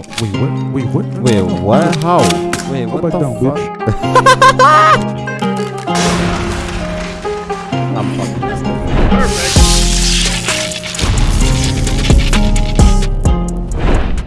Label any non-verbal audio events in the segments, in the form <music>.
Wait, what? Wait, what? Wait, what? How? Wait, Go what back the down, fuck? I'm fucking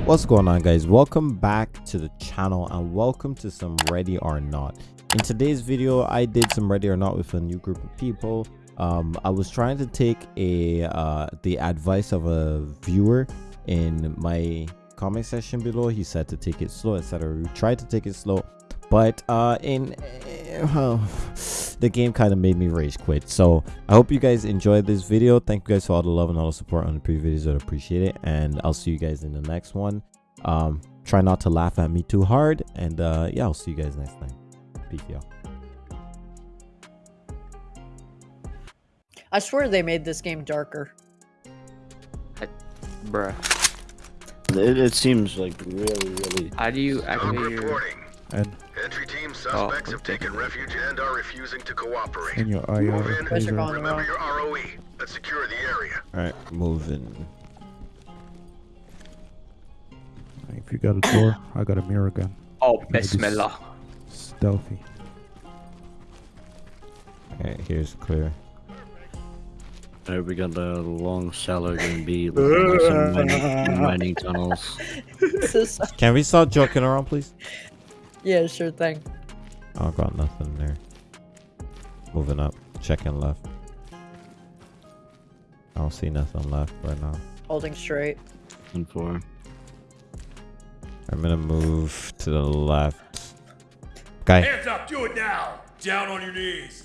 What's going on guys? Welcome back to the channel and welcome to some Ready or Not. In today's video, I did some Ready or Not with a new group of people. Um, I was trying to take a uh, the advice of a viewer in my comment section below. He said to take it slow, etc. We tried to take it slow, but uh, in uh, <sighs> the game kind of made me rage quit. So I hope you guys enjoyed this video. Thank you guys for all the love and all the support on the previous videos. I appreciate it, and I'll see you guys in the next one. Um, try not to laugh at me too hard, and uh, yeah, I'll see you guys next time. Peace, y'all. I swear they made this game darker. Bruh. It, it seems like really, really. How do you activate your... Reporting. And Entry team Oh, suspects have okay. taken refuge and are refusing to cooperate. in your Move IR in. Guys are taser. going Remember wrong. your ROE. Let's secure the area. All right, moving. If you got a door, I got a mirror gun. Oh, Gotta Bismillah. Stealthy. All right, here's clear. Alright, we got the long cellar gonna be like some mining, mining tunnels. <laughs> This is- Can we stop joking around, please? yeah, sure thing. I don't got nothing there. Moving up, checking left. I don't see nothing left right now. Holding straight. And four. I'm gonna move to the left. Guy, Hands up, do it now! Down on your knees!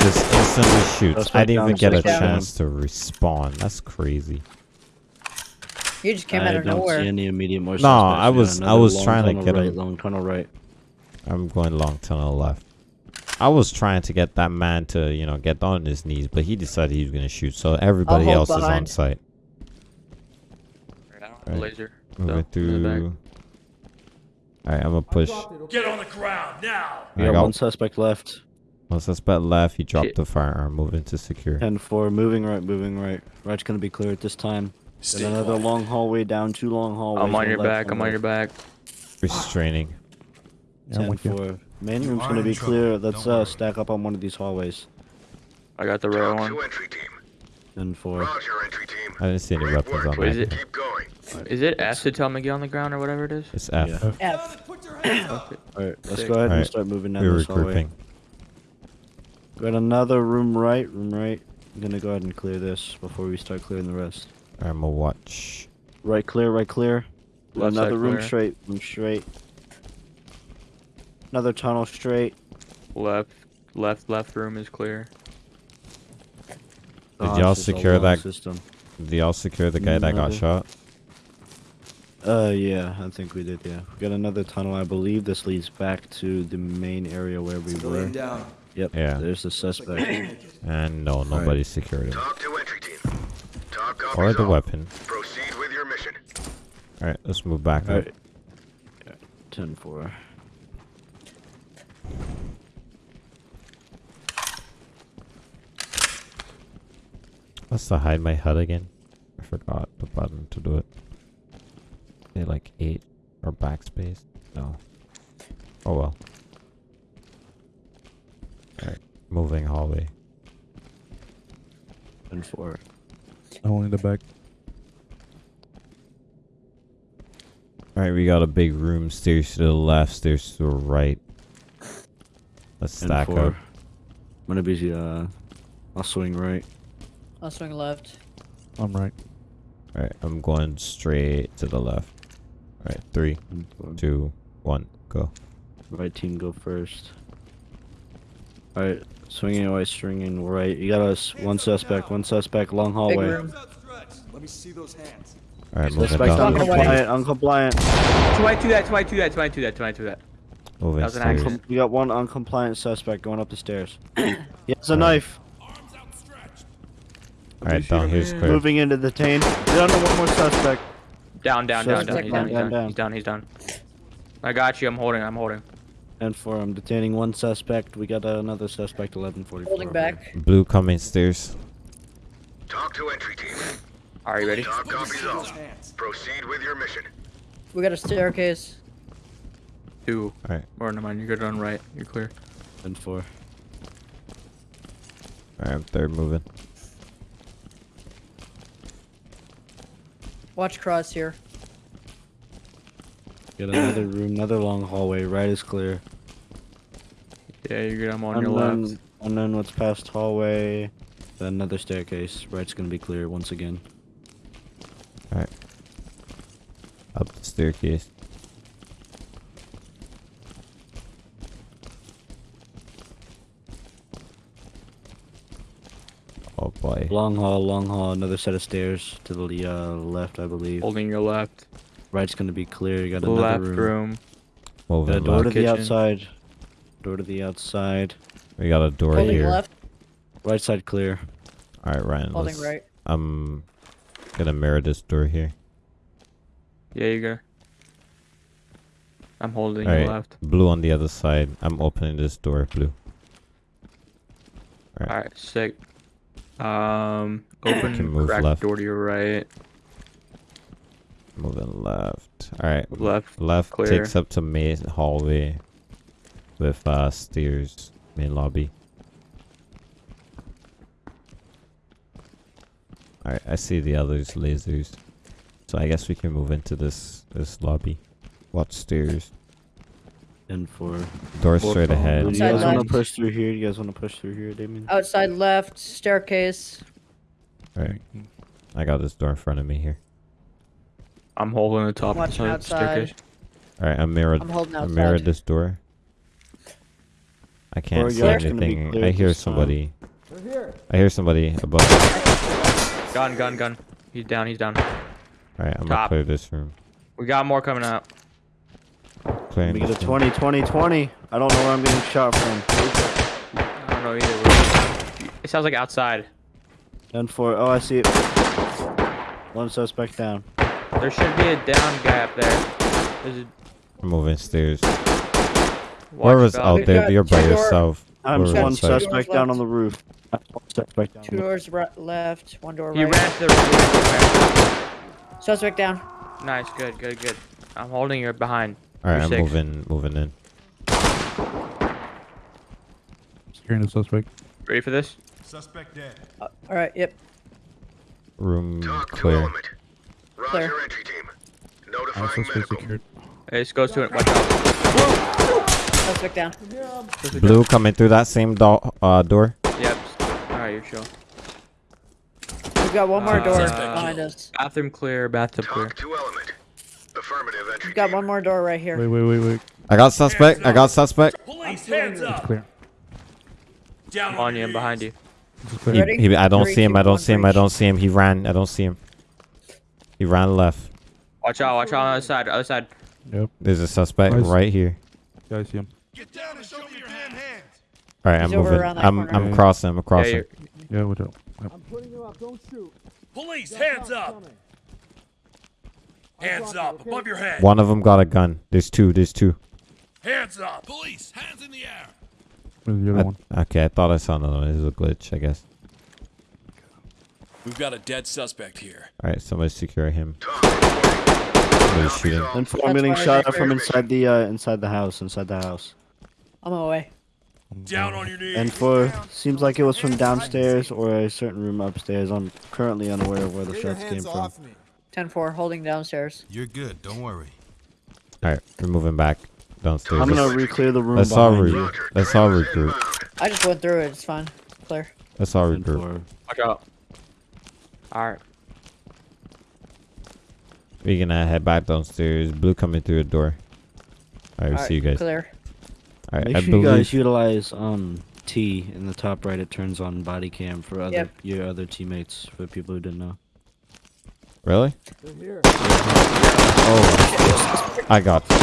And he just instantly shoots. I didn't even get a chance to respawn. That's crazy. You just came I out of don't nowhere. see any immediate more No, suspects. I We got was- I was trying to get right, him. Long tunnel right. I'm going long tunnel left. I was trying to get that man to, you know, get on his knees, but he decided he was gonna shoot. So everybody hold else is on behind. site. I don't have a Right. laser. Moving So, in the through. Alright, I'm gonna push. Get on the ground now! We I got got one suspect left. One suspect left. He dropped Shit. the firearm. Moving to secure. 10 4, moving right, moving right. Right's gonna be clear at this time. Stay Then another quiet. long hallway down, two long hallways. I'm on your left, back, I'm on your back. Restraining. Yeah, I'm 10 with you. 4. Main room's gonna be trouble. clear. Let's uh, stack up on one of these hallways. I got the red TOC one. to entry team. 10 4. Roger, entry team. I didn't see any Great weapons work. on What is that. it? Keep going. Is it S to tell me get on the ground or whatever it is? It's F. Yeah. F. Alright, let's go ahead and start moving down We're this hallway. Regrouping. Got another room right, room right. I'm gonna go ahead and clear this before we start clearing the rest. I'm gonna watch. Right clear, right clear. Left side another room clear. straight, room straight. Another tunnel straight. Left, left, left room is clear. Did Oh, y'all it's secure that- system? Did y'all secure the guy that got shot? Uh, yeah, I think we did. Yeah, we got another tunnel. I believe this leads back to the main area where we were. down. Yep. Yeah. There's the suspect. And no, nobody secured him. TOC to entry team. TOC copies Or the all. weapon. Proceed with your mission. Alright, let's move back up. Alright. 10 4. What's to hide my HUD again? I forgot the button to do it. They like eight or backspace? No. Oh well. Alright, moving hallway. 10 4. Only in the back. Alright, we got a big room. Stairs to the left, stairs to the right. Let's stack 4. up. I'm gonna be, uh, I'll swing right. I'll swing left. I'm right. Alright, I'm going straight to the left. Alright, three, 10 4. two, one, go. Right team go first. Alright, swinging away, stringing right. You got us one suspect, one suspect, long hallway. Let me see those hands. Alright, moving Suspect down. Walk the away. stairs. uncompliant, uncompliant. Twice to that, twice to that, twice to that, twice to that. Moving That was an stairs. You got one uncompliant suspect going up the stairs. <coughs> he has a Alright. knife. Alright, down here's clear. Moving in to detain. Down to one more suspect. Down, down, down, down. He's down, he's down, down, down. he's down, he's down. I got you, I'm holding, I'm holding. And for I'm detaining one suspect. We got another suspect. 1144. Holding back. Blue coming stairs. TOC to entry team. Are you ready? TOC copies see all. Proceed with your mission. We got a staircase. Two. Alright. Or never mind. You're good on right. You're clear. And four. Alright, they're moving. Watch cross here. Get another room, another long hallway. Right is clear. Yeah, you're good. I'm on your Unknown, left. unknown what's past hallway. Then another staircase. Right's gonna be clear once again. Alright. Up the staircase. Oh boy. Long hall, long hall. Another set of stairs to the uh, left, I believe. Holding your left. Right's gonna be clear. You got another Left room. room. Got a door to left. the outside. Door to the outside. We got a door Holding here. left. Right side clear. Alright, Ryan. Holding right. I'm gonna mirror this door here. Yeah, you go. I'm holding your Alright. left. Blue on the other side. I'm opening this door, blue. Alright. Alright, sick. Um, open Can move crack left. door to your right. Moving left. Alright. Left. Left clear. takes up to main hallway with uh stairs main lobby. Alright, I see the others lasers. So I guess we can move into this this lobby. Watch stairs. And four. Door Four straight phone. ahead. Do you guys want to push through here? You guys want to push through here, Damien? Outside left. Staircase. Alright. I got this door in front of me here. I'm holding the top of Watching the staircase. Alright, I mirrored I'm holding I mirrored this door. I can't Or see you're actually gonna be anything. I hear this time. somebody. I hear somebody above. Gun, gun, gun. He's down, he's down. Alright, I'm gonna clear this room. We got more coming out. Clearing Let me get a this 20, 20, 20. I don't know where I'm getting shot from. I don't know either. It sounds like outside. And four. Oh, I see it. One suspect down. There should be a down guy up there. There's a I'm moving stairs. watch Whoever's out. out there, you're by two door- yourself. I'm Whoever's got one outside. doors suspect down left. on the roof. Suspect down. Two doors right, left. One door He right. ran to the roof. Suspect down. Nice, good, good, good. I'm holding you behind. Alright, I'm You're moving moving in. Securing the suspect. Ready for this? Suspect dead. Uh, all right. Yep. Room TOC to clear. Roger entry team. All Notifying suspects medical. secured. Hey, just go to it. Watch out. Suspect down. Blue coming through that same do- uh, door. Yep. Alright, you're chill. We've got one more Uh, door behind us. Bathroom clear, bathtub clear. Talk to element. Affirmative entry We've got one more door right here. Wait, wait, wait, wait. I got suspect. I got suspect. Police, hands up. Clear. Down I'm on your you, I'm behind you. He. Ready? he, I don't Three, see him. two, I don't see him. I don't see him. He ran. I don't see him. He ran left. Watch out, watch out on the other side, other side. Yep. There's a suspect Nice. right here. Yeah, I see him. Get down and show me your damn hands. All right, He's I'm over moving. around that I'm corner. I'm Yeah. crossing. I'm Yeah, crossing. you're, Yeah, watch out. Yep. Police, hands up. Hands up, above your head. One of them got a gun. There's two. There's two. Hands up. Police, hands in the air. Where's the other I- one? okay, I thought I saw another one. This is a glitch, I guess. We've got a dead suspect here. All right, somebody secure him. TOC reporting. Somebody's Copies shooting. all. And I'm getting shot at from inside the uh, inside the house. Inside the house. I'm away. Down on your knees. And four. Seems like it was from downstairs or a certain room upstairs. I'm currently unaware of where the shots came from. off me. 10-4, holding downstairs. You're good. Don't worry. All right, we're moving back downstairs. I'm gonna re-clear the room let's all behind re- you. Let's all regroup. I just went through it. It's fine. Clear. Let's all regroup. four. watch out. Alright. We're gonna head back downstairs. Blue coming through the door. All right, All right, see you guys. Clear. All right, Make I sure you guys utilize um T in the top right. It turns on body cam for other Yep. your other teammates for people who didn't know. Really? Oh, I got. you.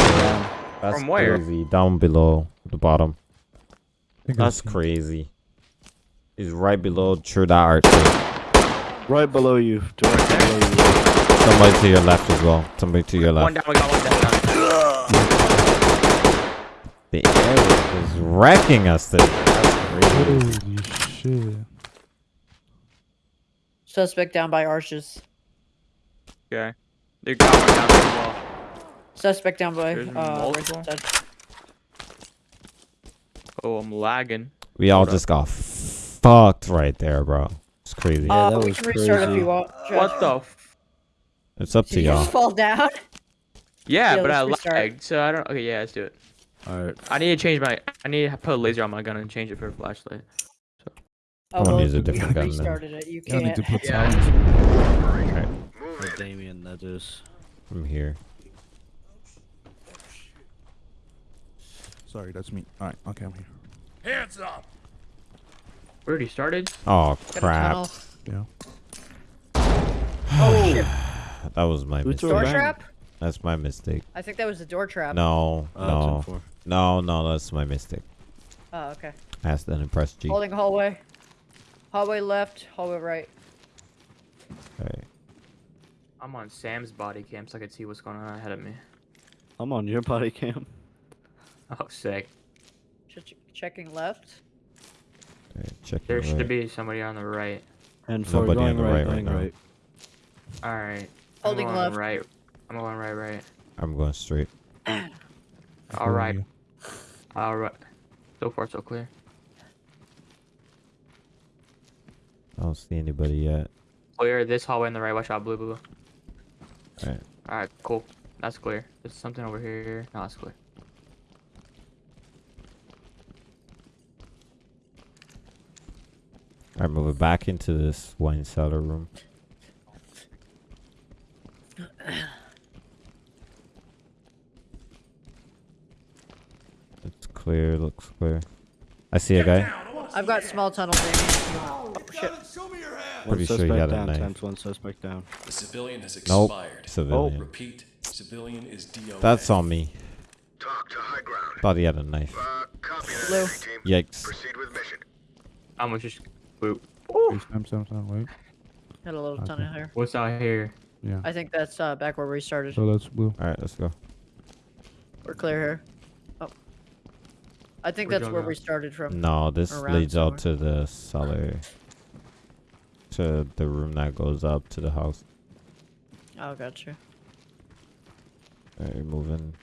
That's From where? crazy. Down below the bottom. I think I That's crazy. He's right below True That Archer. Right below you, directly below you. Somebody to your left as well. Somebody to your left. One left. down, we got one down. <laughs> The air is wrecking us today. That's crazy. Holy shit. Suspect down by arches. Okay. They got one down the wall. Suspect down by uh, right. Oh, I'm lagging. We all Hold up. just got fucked right there, bro. It's crazy. Yeah, uh, that we was can restart if you want. What the? F- It's up Did to you y'all. just fall down? <laughs> yeah, Yeah, but I let's restart. lagged, so I don't. Okay, yeah, let's do it. All right. I need to change my. I need to put a laser on my gun and change it for a flashlight. Oh, I'm gonna well, use a different gun then. restarted it. You Yeah, I need to put Yeah. silence. Alright, Move Oh. Damien, that is. I'm here. Sorry, that's me. All right, okay, I'm here. Hands up. We already started. Oh crap! Yeah. Oh shit! <sighs> That was my Who mistake. Door trap? That's my mistake. I think that was the door trap. No, Uh, no, no, no. That's my mistake. Oh, okay. I asked an impress G. Holding hallway. Hallway left. Hallway right. Okay. I'm on Sam's body cam, so I can see what's going on ahead of me. I'm on your body cam. Oh, sick. Ch- ch- checking left. Okay, Checking There should right. be somebody on the right. And for Nobody going on the right, right right, right. All right. Holding I'm going left. Right. I'm going right, right. I'm going straight. <clears throat> All right. All right. So far, so clear. I don't see anybody yet. Clear this hallway in the right. Watch out, blue, blue. Alright. All right, cool. That's clear. There's something over here. No, that's clear. Alright, moving back into this wine cellar room. It's clear, looks clear. I see a guy. I've got small tunnel. Damien. Oh shit! Show me your hand. One Pretty sure he suspect had a down. knife. Times one suspect down. The civilian has Nope. expired. Civilian. Repeat. Civilian is DOA. That's on me. TOC to high ground. Thought he had a knife. Uh, copy that, Blue. entry team. Yikes. Proceed with mission. I'm just. Boop. Hey, Sam, Sam, Sam, wait. Got a little Okay. tunnel here. What's out here? Yeah. I think that's uh, back where we started. So that's blue. Alright, let's go. We're clear here. Oh. I think Where'd that's where go? we started from. No, this Around leads out to the cellar. To the room that goes up to the house. Oh, gotcha. Alright, moving.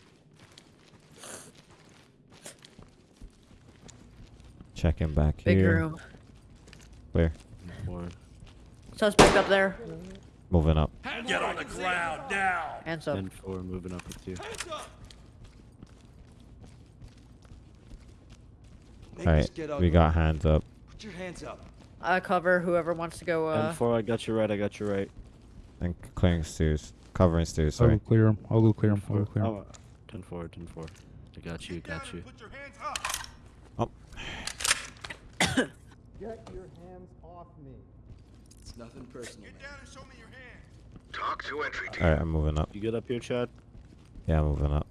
Checking back Big here. Big room. Clear. Four. Suspect up there. Moving up. Get on the ground now. Hands up. And four moving up with you. Alright, we got hands up. Put your hands up. I cover whoever wants to go. Uh, and four, I got you right. I got you right. And clearing stairs. Covering stairs, I will sorry. clear him. I will clear him. I will clear him. Oh, 10 4, 10 4. I got you, got you. Put your hands up. It's nothing personal, Get man. down and show me your hand. TOC to entry team. Alright, I'm moving up. You good up here, Chad? Yeah, I'm moving up.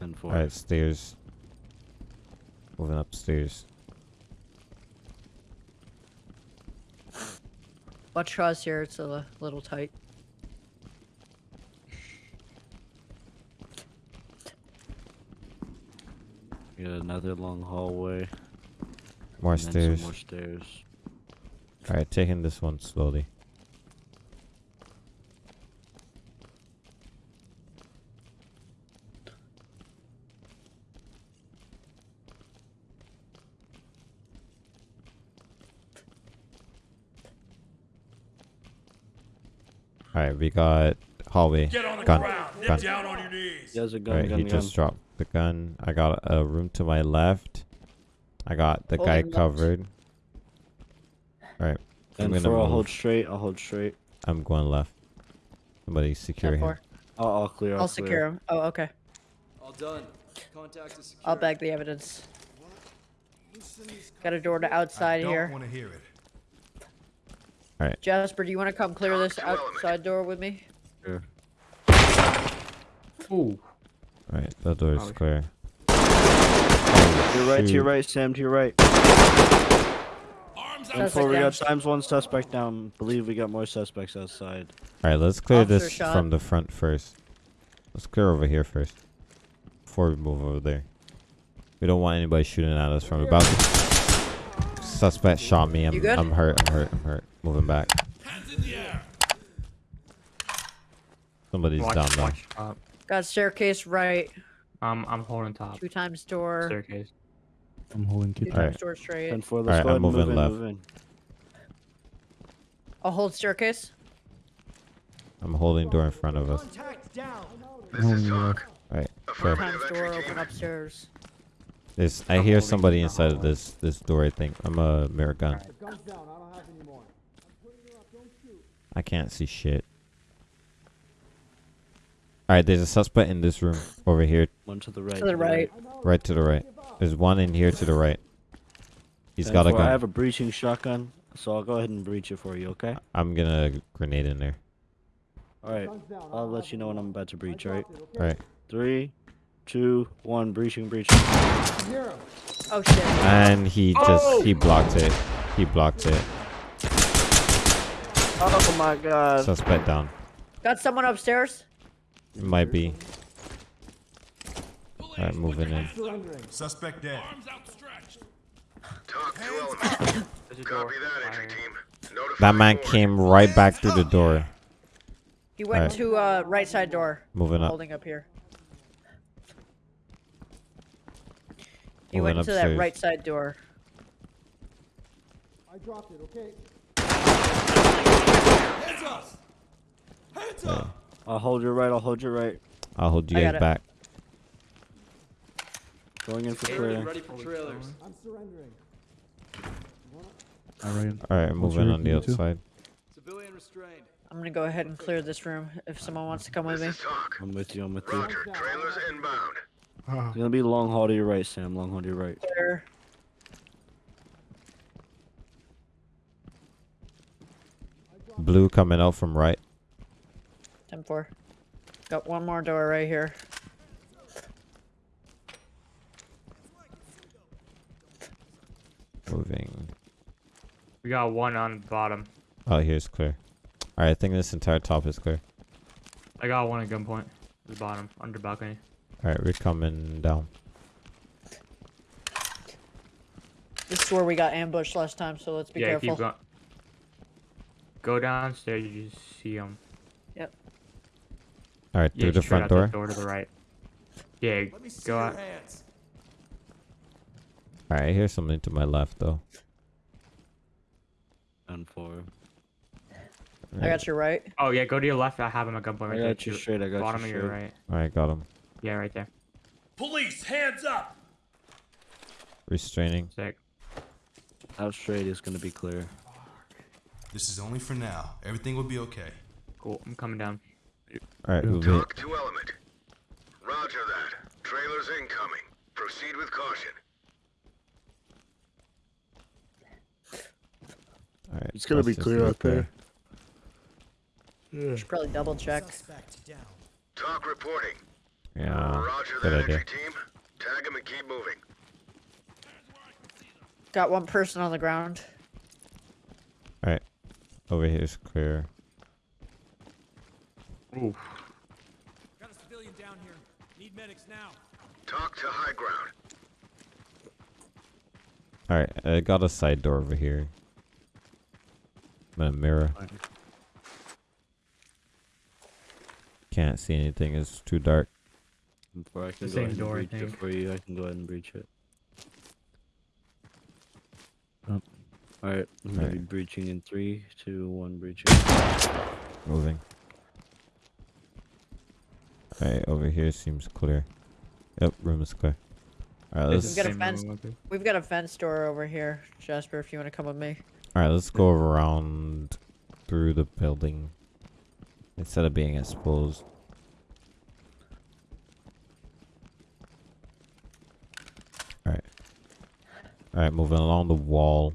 10 4. Alright, stairs. Moving upstairs. watch us here. It's a little tight. Got another long hallway. More stairs. More stairs. Alright, taking this one slowly. Alright, we got hallway. Get on the Gun. ground. Get down on your knees. He has a gun, Alright, gun, he gun. just dropped the gun. I got a room to my left. I got the guy Holding covered. Alright, I'm And gonna four, I'll hold straight. I'll hold straight. I'm going left. Somebody secure him. I'll, I'll clear. I'll, I'll clear. secure him. Oh, okay. All done. Contact is secure. I'll bag the evidence. Got a door to outside here. want to hear it. All right. Jasper, do you want to come clear this TOC to element. outside door with me? Sure. Ooh. Alright, the door is Oh, clear. To your right, to your right, Sam, to your right. Arms And we down. got times one suspect down. Believe we got more suspects outside. Alright, let's clear Officer this shot. from the front first. Let's clear over here first. Before we move over there. We don't want anybody shooting at us from the balcony. Suspect shot me. I'm, I'm hurt. I'm hurt. I'm hurt. Moving back. Hands in the air. Somebody's Watch, down there. watch top. Got staircase right. Um, I'm holding top. Two times door. Staircase. I'm holding Two kitchen. Alright. times door straight. 10 4, let's Alright, go I'm ahead and move moving in, left. move in. I'll hold staircase. I'm holding door in front of us. This is TOC. Alright, clear. Times door. Open upstairs. This I hear somebody inside of this this door. I think I'm a mirror gun. I don't have any more. I can't see shit. All right, there's a suspect in this room over here, One to the right. To the right. right to the right. There's one in here to the right. He's 10 got a 4, I have a breaching shotgun, so I'll go ahead and breach it for you, okay? I'm gonna grenade in there. Alright, I'll let you know when I'm about to breach, alright? All right, Three, two, one, breaching, breaching. Oh shit. and he just he oh! blocked it. He blocked it. Oh my god. Suspect down. Got someone upstairs. It might be. All right, moving in. Suspect dead. TOC to element. There's a door. Copy that, entry team. Notify That man board. came right back through the door. He went Alright. to uh right side door. Moving up. Holding up here. He Moving went to that right side door. I dropped it. Okay. Hands up! Hands up! I'll hold your right, I'll hold your right. I'll hold you I guys it. back. Going in for Get prayer. ready for trailers. I'm Alright. All right, What's moving on the thing, too? outside. Civilian restrained. I'm gonna go ahead and clear this room if someone wants to come with me. I'm with you, I'm with you. Roger. Trailers inbound. Ah. It's gonna be long haul to your right, Sam. Long haul to your right. Clear. Blue coming out from right. 10 4. Got one more door right here. Moving. We got one on the bottom. Oh, here's clear. All right, I think this entire top is clear. I got one at gunpoint. The bottom, under balcony. All right, we're coming down. This is where we got ambushed last time, so let's be yeah, careful. keep going. Go downstairs. You just see them. Yep. All right, Yeah, through the front door. that door to the right. Yeah, Let me see go your out. hands. All right, I hear something to my left though. And four. I got your right. Oh yeah, go to your left. I have him at gunpoint. I Right there. got you straight, I got bottom you of your right. All right, got him. Yeah, right there. Police, hands up! Restraining. Sick. Out straight is gonna be clear. This is only for now. Everything will be okay. Cool. I'm coming down. All right, Yeah. move it. TOC to element. Roger that. Trailers incoming. Proceed with caution. All right. It's gonna be clear go out there. Should probably double check. TOC reporting. Yeah. Roger good that, idea. entry team. Tag him and keep moving. Got one person on the ground. All right. Over here is clear. Oof. Got a civilian down here. Need medics now. TOC to high ground. All right, I got a side door over here. And a mirror. Can't see anything. It's too dark. Before I can The go same ahead door, I and breach it think. for you, I can go ahead and breach it. Um, Alright, I'm gonna be breaching in three, two, one, breaching. Moving. All right, over here seems clear. Yep, room is clear. All right, It's let's the got a fence. We've got a fence door over here, Jasper. If you want to come with me. All right. Let's go around through the building instead of being exposed. All right. All right, moving along the wall.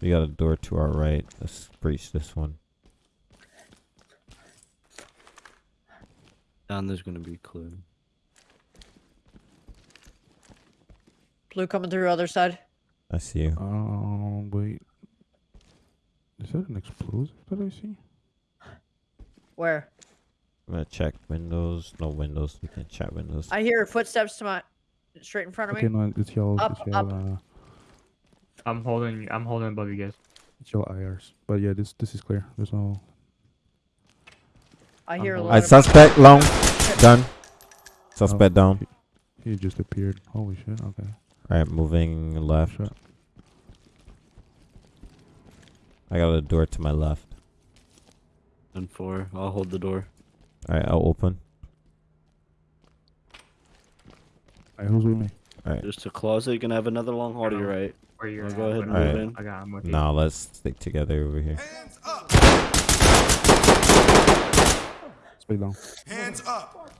We got a door to our right. Let's breach this one. Down there's gonna be clear. Blue coming through other side. I see you. Um, wait. Is that an explosive that I see? Where? I'm gonna check windows. No windows. We can check windows. I hear footsteps to my straight in front of Okay, me. no, it's yellow. Up, it's yellow. up. Uh, I'm holding. I'm holding above you guys. it's yellow IRs. But yeah, this this is clear. There's no. I hear a Uh-huh. lot Alright, of suspect long. Done. Suspect down. He just appeared. Holy shit. Okay. Alright, moving left. Shot. I got a door to my left. And four. I'll hold the door. Alright, I'll open. Alright, who's with me? Alright. Just a closet. You can have another long haul to your right. Where you're Wanna at, go ahead and I'm- move in? I got him with you. Now let's stick together over here. Hands up! Stay down. Hands up!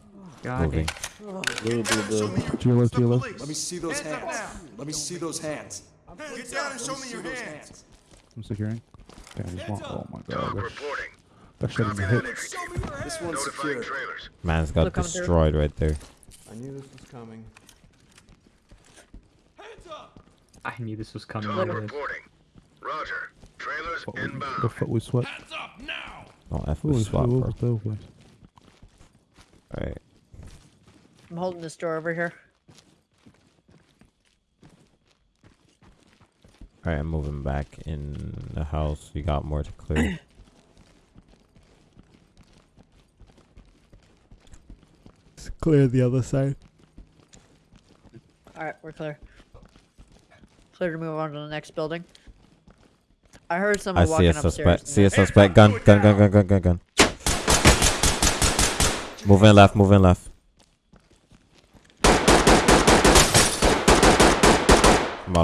God Moving. damn. Blue, blue, blue. To your left, to your left. Let me see those Hands hands. Let me see those hands. Get down and show me your hands. I'm securing. Damn, this one. Oh my god. That, reporting. that shot in Copy the that hip. entry Show team. me This one's Notifying secure. Man's got Look, destroyed right there. I knew this was coming. Hands up! I knew this was coming. TOC Look at this. reporting. Roger. Trailers Fuck with- The fuck with sweat. Hands up now! Don't F Who with swap, bro. was that place? Alright. I'm holding this door over here. Alright, I'm moving back in the house. We got more to clear. <clears throat> Let's clear the other side. All right, we're clear. Clear to move on to the next building. I heard someone I see walking a upstairs. suspect. See a Hands suspect. Gun, gun, gun, gun, gun, gun, gun. Moving left, moving left.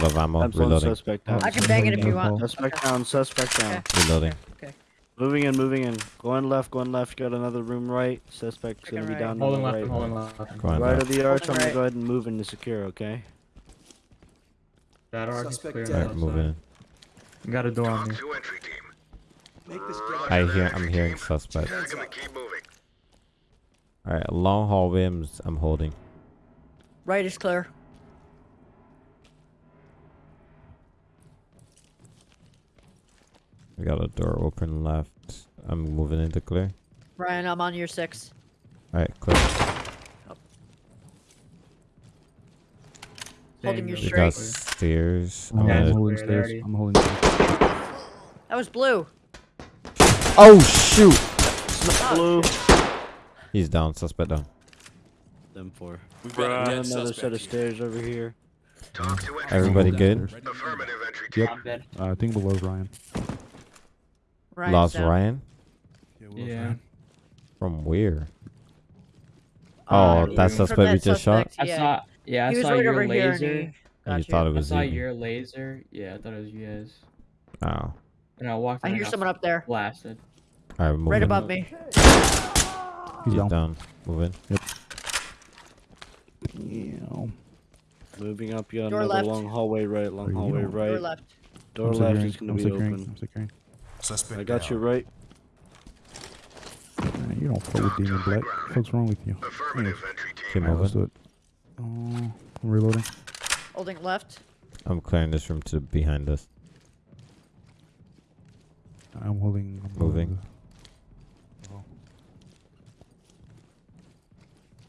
Out of ammo. That's one Reloading. suspect down. I can bang it if you want. Suspect down. Suspect down. Reloading. Okay. Moving in, moving in. Going left, going left. Got another room right. Suspect's Checking gonna be right. down Holding the left, right. I'm holding left. Go Right of the arch. I'm gonna right. go ahead and move in to secure. Okay. That arc is clear. dead. on Alright, that moving. side. Got a door on me. to entry team. Make this Roger I hear. I'm hearing suspect. Tag 'em and keep moving. Alright, long hall hallway. I'm, s- I'm holding. Right is clear. We got a door open left. I'm moving into clear. Ryan, I'm on your six. Alright, clear. Holding Dang, your that We got stairs. I'm, I'm Yeah, gonna- it's holding clear stairs. I'm holding stairs. That was blue. Oh shoot! Oh, Blue. He's down. Suspect down. Them four. We've got a Got another set suspect of here. stairs over here. TOC to Everybody good? holding stairs. Affirmative entry team. I'm dead. Uh, I think below Ryan. Ryan's Lost down. Ryan Yeah. from where? Uh, Oh, from that that suspect we just shot. suspect, I saw. Yeah, I he was saw right your over here. laser. And And got you thought it was I saw Ziggy. your laser. Yeah, I thought it was you guys. Oh. And I walked. I hear someone up there, Blasted. Alright, moving. right above me. He's He's down. down. Moving. Damn. Moving up. You got Door another left. long hallway right. Long hallway right. Door left. Door I'm left is gonna I'm be securing. open. I'm. Suspect I got you right. Man, you don't fuck with Demon Black. What's wrong with you? Affirmative entry team. Alright, let's do it. Uh, I'm reloading. Holding left. I'm clearing this room to behind us. I'm holding. I'm Moving. holding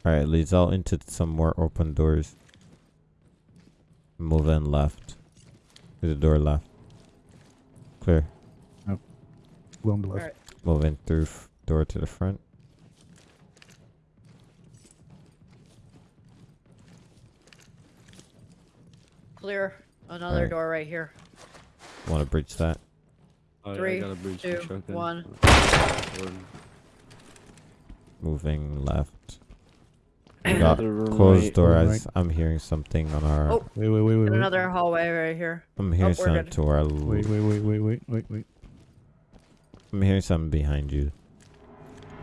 Alright, leads out into some more open doors. Move in left. To the door left. Clear. The- Along the left. Alright. Moving through f- door to the front. Clear. Another Alright. door right here. Want to breach that? Oh, yeah, Three, I got a breach two, one. One. Moving left. <clears throat> We got closed right. door Room as I'm hearing something on our. Oh. Wait, wait, wait, wait, And wait. another hallway right here. I'm oh, hearing oh, something good. to our. Wait, wait, wait, wait, wait, wait, wait. I'm hearing something behind you.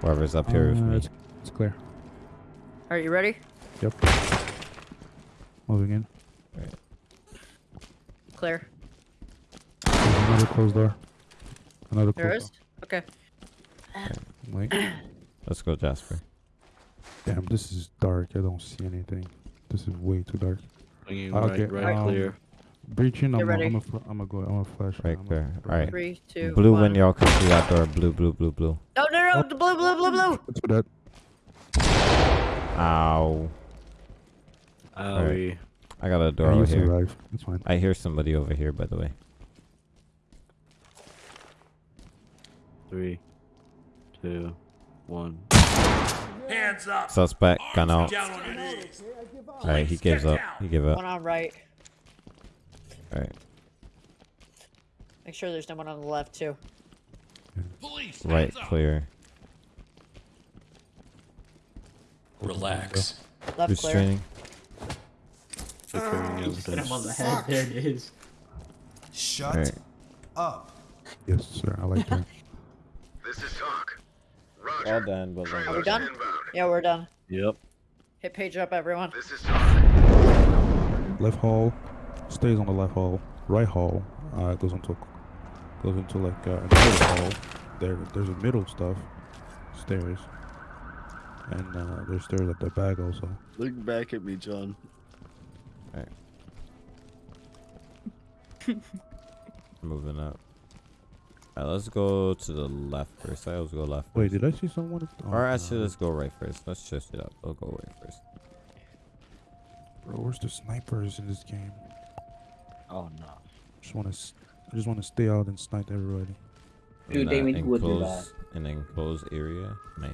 Whoever's up here with Uh, me. It's, it's clear. Are you ready? Yep. Moving in. Clear. There's another closed door. Another There closed is. Okay. door. Wait. <clears throat> Let's go, Jasper. Damn, this is dark. I don't see anything. This is way too dark. Swinging Okay, right, right um, clear. Breaching. I'm. ready. I'm a. fl- I'm a go. I'm a flash. Right I'm there. Alright. Three, two, blue one. when y'all come through that door. Blue, blue, blue, blue. No, no, no. The blue, blue, blue, blue. Let's do that. Ow. Owie. I got a door Yeah, over here. survived. That's fine. I hear somebody over here, by the way. Three, two, one. Hands up. Suspect gun out. Down on your knees. All right, he gives up. He give up. One on right. All right, Make sure there's no one on the left too. Police. right clear. Relax. Left Who's clear. training? Flickering Hit him on the head. There it is. Shut All right. up. Yes, sir. I like that. This is TOC. Roger. All done, but like, Trailers done? inbound. Yeah, we're done. Yep. Hit page up, everyone. This is TOC. left hall stays on the left hall. Right hall uh, goes into goes into like uh, another hall. There, there's a middle stuff, stairs, and uh, there's stairs at the back also. Look back at me, John. All right. <laughs> Moving up. All right, let's go to the left first. I always go left. Wait, did I see someone? Oh, Or actually, no. let's go right first. Let's shift it up. I'll go right first. bro, where's the snipers in this game? Oh no. Just want to, I just want to stay out and snipe everybody. Dude, In, Damien, who would do that? enclosed- An enclosed area. Nice.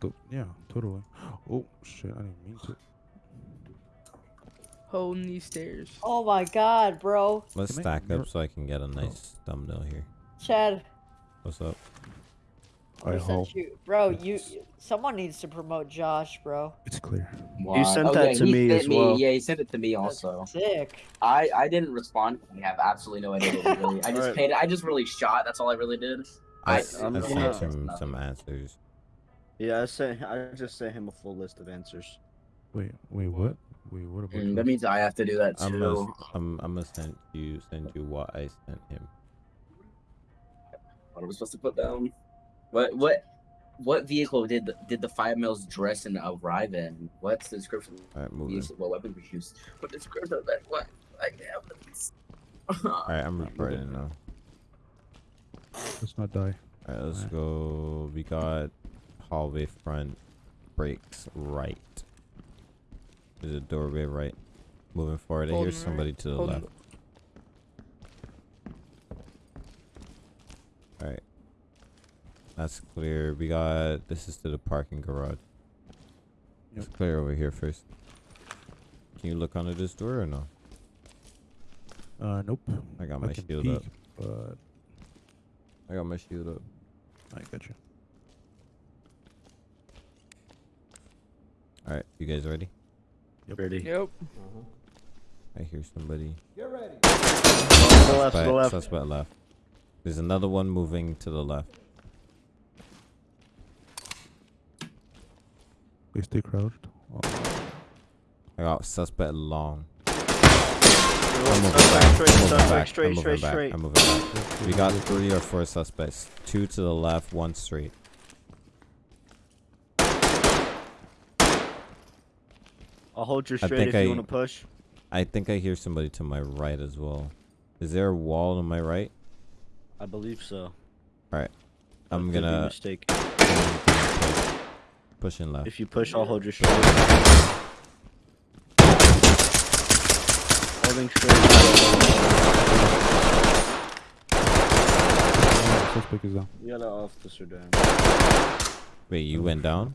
Th- yeah, totally. Oh shit, I didn't mean to. Holding these stairs. Oh my god, bro. Let's Can stack you're- up so I can get a oh. nice thumbnail here. Chad, What's up? We I sent hope you. Bro, you. Someone needs to promote Josh, bro. it's clear. You sent that to me sent as well. Yeah, he sent it to me That's also. Sick. I I didn't respond. I have absolutely no idea really. I <laughs> just Alright. paid. I just really shot. That's all I really did. I, I- s- I I'm sent gonna- him some answers. Yeah, I sent. I just sent him a full list of answers. Wait, wait, what? Wait, what about? Mm, that means I have to do that I'm too. gonna, I'm, I'm gonna send you send you what I sent him. What am I supposed to put down? What what what vehicle did the, did the five mils dress and arrive in? What's the description? All right, moving. use? What weapon we use? What description of that? What? Like, yeah, <laughs> All right, I'm recording now. Let's not die. All right, let's Alright. go. We got hallway front, brakes right. There's a doorway right. Moving forward, I hear Holding right. somebody to the Holding- left. All right, that's clear. We got this is to the parking garage. It's clear over here first. Can you look under this door or no? Uh, nope. I got my can shield peek, up. but I got my shield up. I got you. All right, you guys ready? Yep. Ready. Yep. I hear somebody. Get ready. To the left. To the Suspect, left. suspect left. There's another one moving to the left. They stay crouched. Oh, I got suspect long. I'm moving back. straight, I'm moving back. straight, I'm moving straight, back. straight. I'm moving back. We got three or four suspects. Two to the left, one straight. I'll hold you straight think if I- you want to push. I think I hear somebody to my right as well. Is there a wall to my right? I believe so. Alright. I'm gonna mistaken. Push, pushing left. If you push, I'll hold your straight. Holding straight. yeah, suspect is down. You got an officer down. Wait, you went down?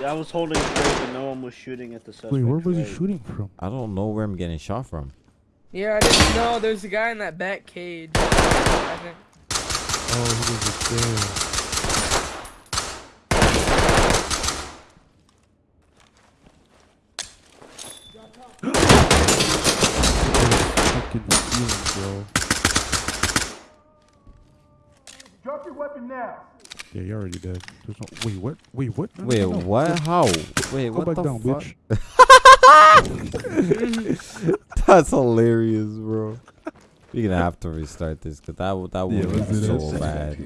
Yeah, I was holding straight, but no one was shooting at the suspect. Wait, where was he shooting from? I don't know where I'm getting shot from. Yeah, I didn't know. There's a guy in that back cage. Oh, he was just there. Fucking feeling, bro. Drop your weapon now. Yeah, you're already dead. There's no. Wait, what? Wait, what? No, Wait, no. what? How? Wait, Go what back the down, fuck? bitch. <laughs> That's hilarious, bro. You're gonna have to restart this because that w- that Yeah, would be so bad.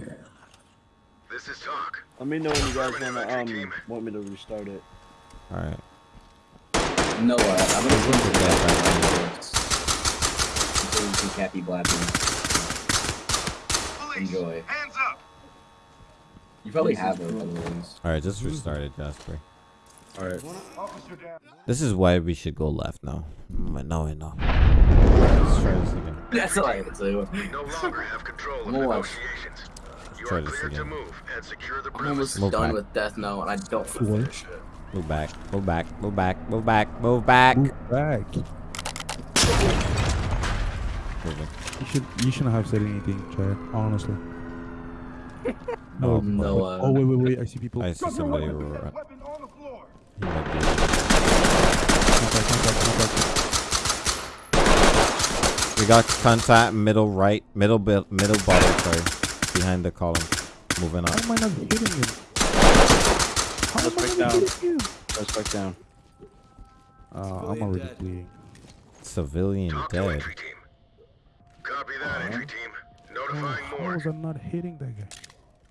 This is TOC. Let me know when you guys Affirmative wanna um team. want me to restart it. All right. No, uh, I'm gonna put Put the that back back on some Cappy Blabbing. Enjoy. hands up. You probably have those other ones. All right, just restart it, Jasper. All right. This is why we should go left now. Mm, I know, I know. Let's try this again. That's all I can say. We no longer have control of negotiations. You Try are this cleared to again. move and secure the I'm almost. Move done back. with Death Note, and I don't want to finish it. Move back. Move back. Move back. Move back. Move back. Move back. Moving. You should you shouldn't have said anything, Chad. Honestly. Oh, No, uh, oh wait wait wait! I see people. I see Drop your somebody. weapon. right- Weapon on the floor. he might be- Contact, contact, contact. We got contact middle right, middle bit, middle bottom. Sorry, behind the column. Moving How up. am I not hitting him? How am I Suspect not down. hitting him? Suspect down. Uh, I'm already dead. bleeding. Civilian TOC to dead. entry team. Copy that, entry team. Oh, Notifying how more. was I not hitting that guy?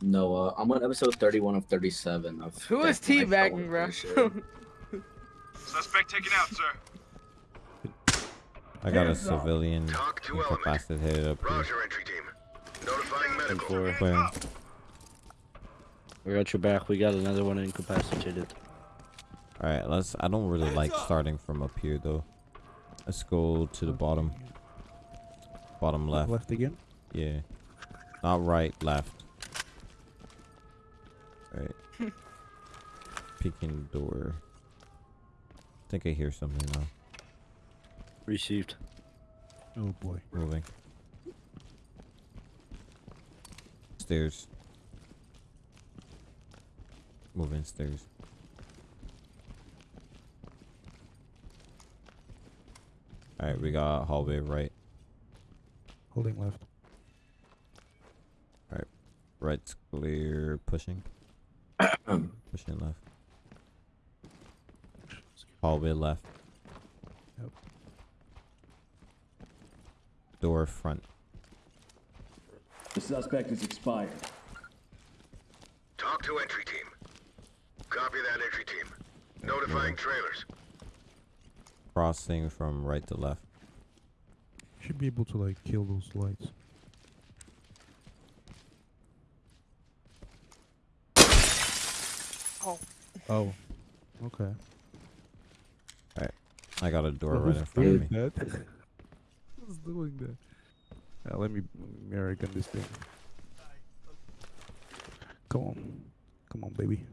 Noah, I'm on episode 31 of 37 of. Who is Death Note. I teabagging, bro? <laughs> Suspect taken out, sir. I got a civilian TOC to element. incapacitated up here. Roger, entry team. Notifying medical. four. We got your back. We got another one incapacitated. All right, let's. I don't really like starting from up here though. Let's go to the bottom. Bottom left. Left again. Yeah. Not right, left. Right. <laughs> Peeking door. I think I hear something now. Received. Oh boy. Moving. Stairs. Moving stairs. Alright, we got hallway right. Holding left. Alright. Right's clear. Pushing. <coughs> Pushing left. Hallway left. Yep. Door front. The suspect is expired. TOC to entry team. Copy that, entry team. Notifying trailers. Crossing from right to left. Should be able to like kill those lights. Oh. Oh. Okay. Alright. I got a door right in front of me. <laughs> <laughs> doing that? Who's doing that? Yeah, let me American this thing. Come on. Come on, baby.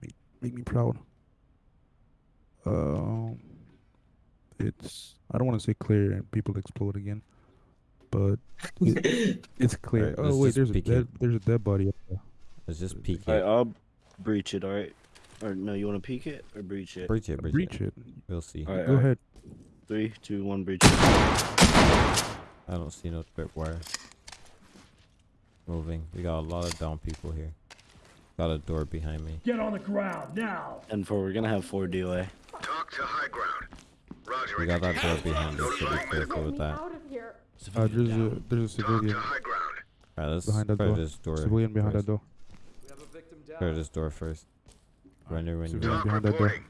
Make, make me proud. Um, it's I don't want to say clear and people explode again, but it, <laughs> it's clear. Alright, let's oh wait, there's a dead it. there's a dead body up there. Let's just peek Alright, it. I'll breach it. All right. Or no, you want to peek it or breach it? Breach it, breach, Breach it. it. We'll see. Alright, Go alright. ahead. Three, two, one, breach. I don't see no tripwire. Moving. We got a lot of down people here. Got a door behind me. Get on the ground now. And four, we're gonna have four DOA. TOC to high ground. Roger, We got that door behind us, so be careful with that. Uh, there's a there's a TOC to civilian high ground. Alright, let's behind that clear door. this door. Civilian behind that first. door. We have a victim down. Clear this door first. Render when you're Civilian Talk behind that door. reporting.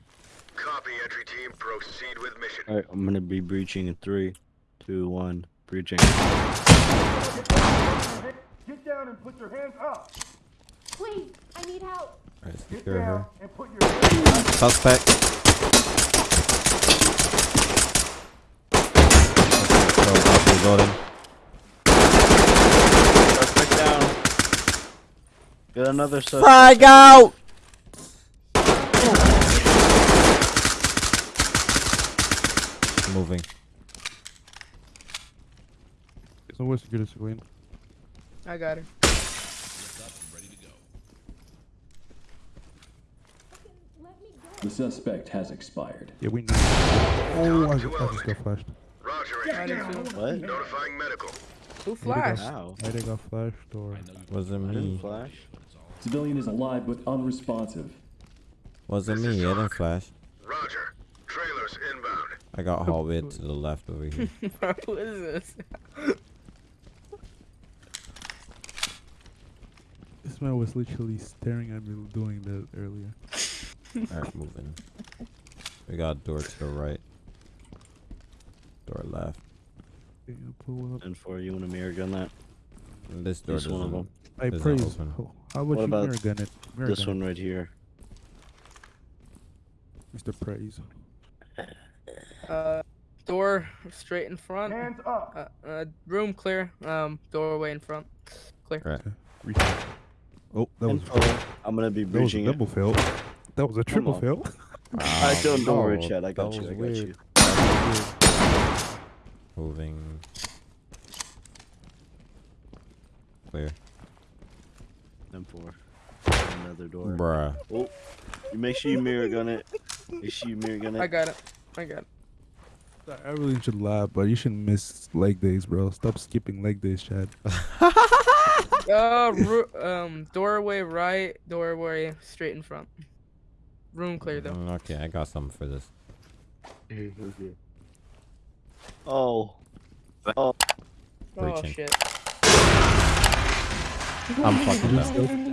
Copy, entry team. Proceed with mission. All right, I'm gonna be breaching in three, two, one, breaching. Get down and put your hands up. Please, I need help. Alright, Get secure her. down and put your hands up. Suspect. Go, back to the building. Suspect down. Got another suspect. Frag out! Moving. There's no way to secure the civilian. I got her. Let me go. The suspect has expired. Yeah, we know. Oh, I, to ju- I just got flashed. Roger, I entry did team. too. What? Notifying medical. Who flashed? Wow. I think I got flashed or was it me. flash. Civilian is alive but unresponsive. Was it me. I didn't flash. Roger. Trailers inbound. I got hallway to the left over here. Bro, who is this? this man was literally staring at me doing that earlier. Alright, moving. We got a door to the right. Door left. Okay, pull up. And four, you want to mirror gun that? And this door This one of them. I Does not praise. open. How how about What you about mirror gun it? Mirror This gun one right here. Mr. Praise. Uh, door straight in front. Hands up. Uh, uh, room clear. Um, doorway in front. Clear. Right. Reach. Oh, that was Info. I'm gonna be that was a breaching it. double fail. That was a triple on. fail. <laughs> I don't don't worry, no, Chad. I got that you. I got weird. you. Moving. Clear. M four. Another door. Bruh. Oh, you make sure you mirror gun it. Make sure you mirror gun it. I got it. I got it. I really should laugh, but you shouldn't miss leg days, bro. Stop skipping leg days, Chad. <laughs> Uh, um, doorway right, doorway straight in front. Room clear though. Mm, Okay, I got something for this. Oh. Oh. Oh Breaching. shit. I'm fucking done.